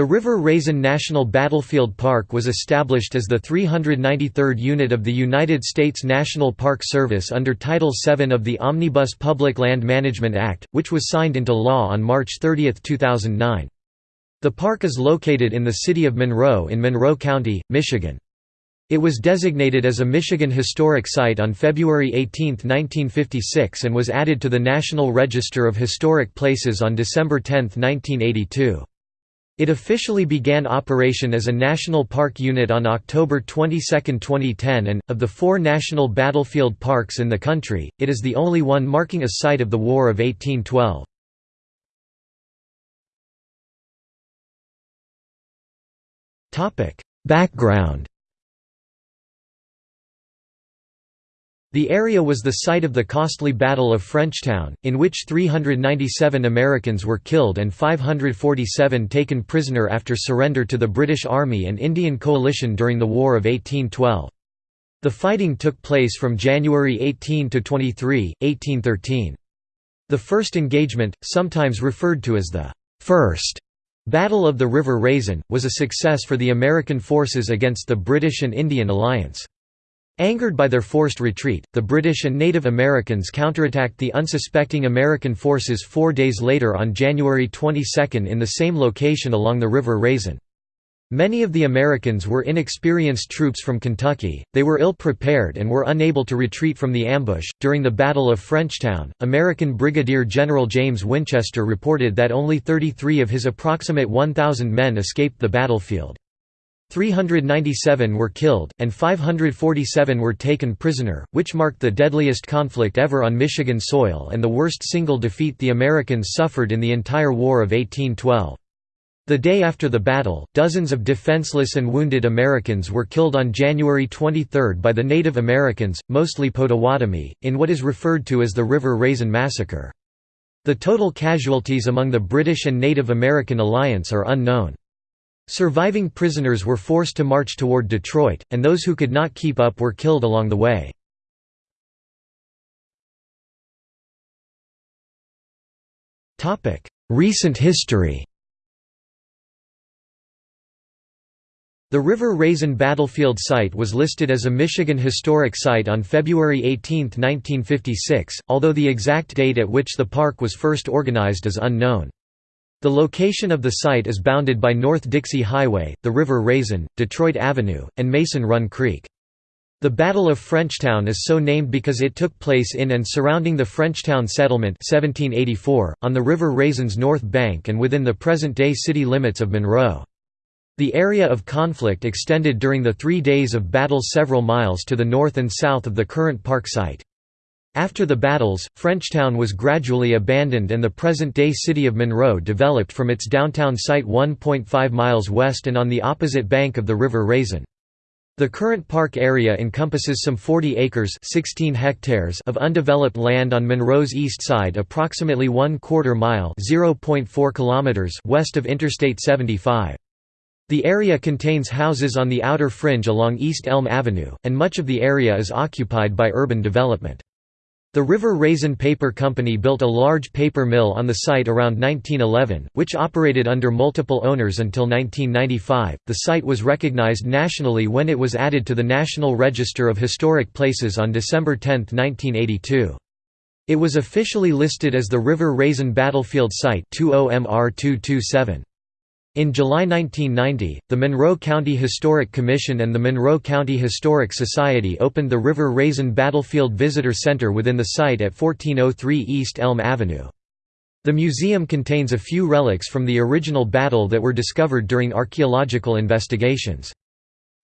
The River Raisin National Battlefield Park was established as the 393rd unit of the United States National Park Service under Title VII of the Omnibus Public Land Management Act, which was signed into law on March 30, 2009. The park is located in the city of Monroe in Monroe County, Michigan. It was designated as a Michigan Historic Site on February 18, 1956 and was added to the National Register of Historic Places on December 10, 1982. It officially began operation as a national park unit on October 22, 2010 and, of the four national battlefield parks in the country, it is the only one marking a site of the War of 1812. Background The area was the site of the costly Battle of Frenchtown, in which 397 Americans were killed and 547 taken prisoner after surrender to the British Army and Indian coalition during the War of 1812. The fighting took place from January 18 to 23, 1813. The first engagement, sometimes referred to as the First Battle of the River Raisin, was a success for the American forces against the British and Indian alliance. Angered by their forced retreat, the British and Native Americans counterattacked the unsuspecting American forces four days later on January 22 in the same location along the River Raisin. Many of the Americans were inexperienced troops from Kentucky, they were ill prepared and were unable to retreat from the ambush. During the Battle of Frenchtown, American Brigadier General James Winchester reported that only 33 of his approximate 1,000 men escaped the battlefield. 397 were killed, and 547 were taken prisoner, which marked the deadliest conflict ever on Michigan soil and the worst single defeat the Americans suffered in the entire War of 1812. The day after the battle, dozens of defenseless and wounded Americans were killed on January 23 by the Native Americans, mostly Potawatomi, in what is referred to as the River Raisin Massacre. The total casualties among the British and Native American alliance are unknown. Surviving prisoners were forced to march toward Detroit, and those who could not keep up were killed along the way. Recent history The River Raisin Battlefield Site was listed as a Michigan Historic Site on February 18, 1956, although the exact date at which the park was first organized is unknown. The location of the site is bounded by North Dixie Highway, the River Raisin, Detroit Avenue, and Mason Run Creek. The Battle of Frenchtown is so named because it took place in and surrounding the Frenchtown Settlement 1784, on the River Raisin's north bank and within the present-day city limits of Monroe. The area of conflict extended during the three days of battle several miles to the north and south of the current park site. After the battles, Frenchtown was gradually abandoned and the present-day city of Monroe developed from its downtown site 1.5 miles west and on the opposite bank of the River Raisin. The current park area encompasses some 40 acres 16 hectares of undeveloped land on Monroe's east side approximately one quarter mile kilometers west of Interstate 75. The area contains houses on the outer fringe along East Elm Avenue, and much of the area is occupied by urban development. The River Raisin Paper Company built a large paper mill on the site around 1911, which operated under multiple owners until 1995. The site was recognized nationally when it was added to the National Register of Historic Places on December 10, 1982. It was officially listed as the River Raisin Battlefield Site 20MR 227. In July 1990, the Monroe County Historic Commission and the Monroe County Historic Society opened the River Raisin Battlefield Visitor Center within the site at 1403 East Elm Avenue. The museum contains a few relics from the original battle that were discovered during archaeological investigations.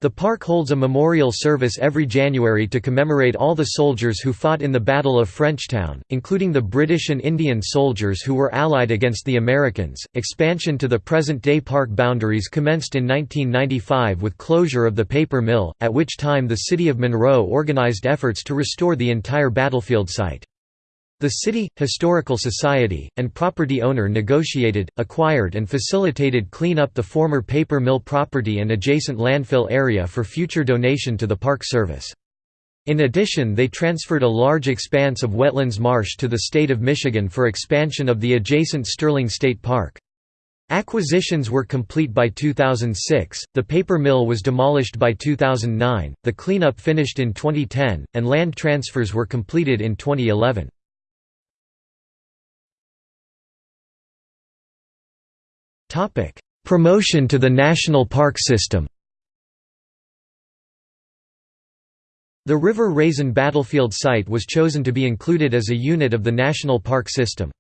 The park holds a memorial service every January to commemorate all the soldiers who fought in the Battle of Frenchtown, including the British and Indian soldiers who were allied against the Americans. Expansion to the present day park boundaries commenced in 1995 with closure of the paper mill, at which time the city of Monroe organized efforts to restore the entire battlefield site. The city, historical society, and property owner negotiated, acquired and facilitated clean up the former paper mill property and adjacent landfill area for future donation to the Park Service. In addition they transferred a large expanse of wetlands marsh to the state of Michigan for expansion of the adjacent Sterling State Park. Acquisitions were complete by 2006, the paper mill was demolished by 2009, the cleanup finished in 2010, and land transfers were completed in 2011. Promotion to the national park system The River Raisin battlefield site was chosen to be included as a unit of the national park system.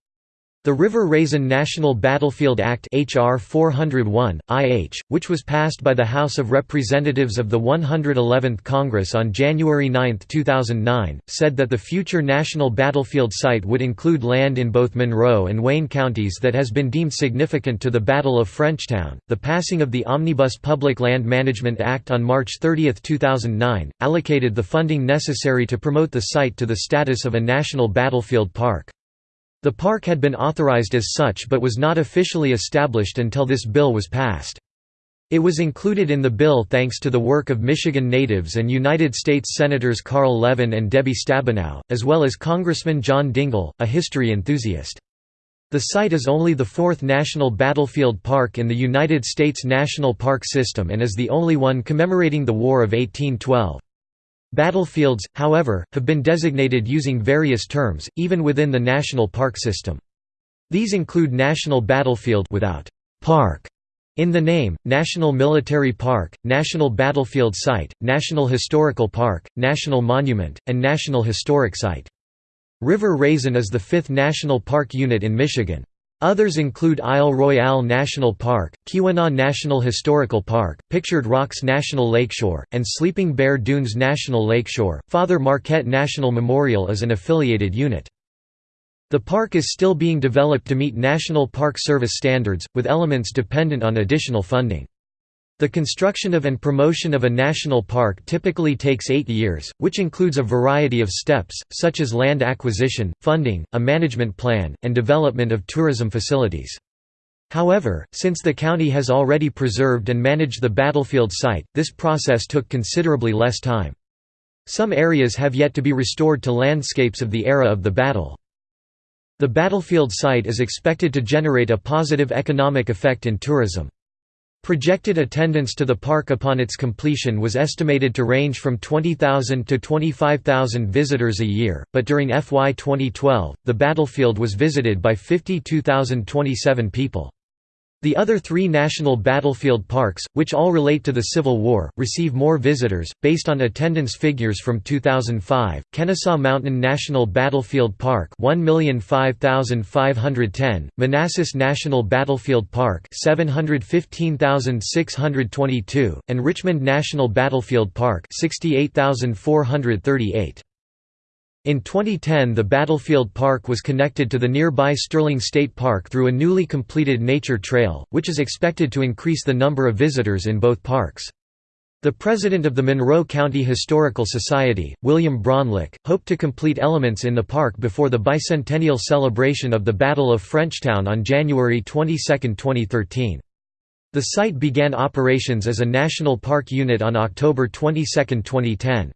The River Raisin National Battlefield Act HR 401, IH, which was passed by the House of Representatives of the 111th Congress on January 9, 2009, said that the future national battlefield site would include land in both Monroe and Wayne counties that has been deemed significant to the Battle of Frenchtown. The passing of the Omnibus Public Land Management Act on March 30, 2009, allocated the funding necessary to promote the site to the status of a national battlefield park. The park had been authorized as such but was not officially established until this bill was passed. It was included in the bill thanks to the work of Michigan natives and United States Senators Carl Levin and Debbie Stabenow, as well as Congressman John Dingell, a history enthusiast. The site is only the fourth national battlefield park in the United States National Park System and is the only one commemorating the War of 1812. Battlefields, however, have been designated using various terms, even within the national park system. These include National Battlefield without park in the name, National Military Park, National Battlefield Site, National Historical Park, National Monument, and National Historic Site. River Raisin is the fifth national park unit in Michigan. Others include Isle Royale National Park, Keweenaw National Historical Park, Pictured Rocks National Lakeshore, and Sleeping Bear Dunes National Lakeshore. Father Marquette National Memorial is an affiliated unit. The park is still being developed to meet National Park Service standards, with elements dependent on additional funding. The construction of and promotion of a national park typically takes eight years, which includes a variety of steps, such as land acquisition, funding, a management plan, and development of tourism facilities. However, since the county has already preserved and managed the battlefield site, this process took considerably less time. Some areas have yet to be restored to landscapes of the era of the battle. The battlefield site is expected to generate a positive economic effect in tourism. Projected attendance to the park upon its completion was estimated to range from 20,000 to 25,000 visitors a year, but during FY 2012, the battlefield was visited by 52,027 people. The other three national battlefield parks, which all relate to the Civil War, receive more visitors. Based on attendance figures from 2005, Kennesaw Mountain National Battlefield Park 1,005,510, Manassas National Battlefield Park 715,622, and Richmond National Battlefield Park 68,438. In 2010 the battlefield park was connected to the nearby Sterling State Park through a newly completed nature trail, which is expected to increase the number of visitors in both parks. The president of the Monroe County Historical Society, William Braunlich, hoped to complete elements in the park before the bicentennial celebration of the Battle of Frenchtown on January 22, 2013. The site began operations as a national park unit on October 22, 2010.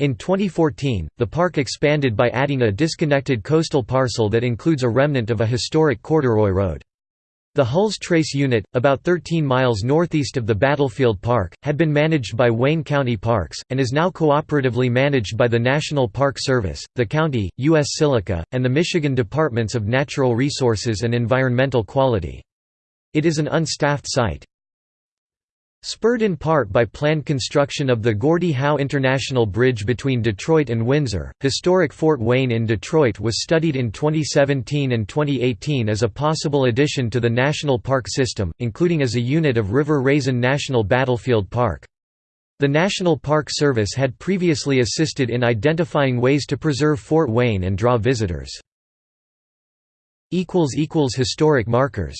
In 2014, the park expanded by adding a disconnected coastal parcel that includes a remnant of a historic corduroy road. The Hulls Trace Unit, about 13 miles northeast of the Battlefield Park, had been managed by Wayne County Parks, and is now cooperatively managed by the National Park Service, the county, U.S. Silica, and the Michigan Departments of Natural Resources and Environmental Quality. It is an unstaffed site. Spurred in part by planned construction of the Gordie Howe International Bridge between Detroit and Windsor, historic Fort Wayne in Detroit was studied in 2017 and 2018 as a possible addition to the national park system, including as a unit of River Raisin National Battlefield Park. The National Park Service had previously assisted in identifying ways to preserve Fort Wayne and draw visitors. Historic markers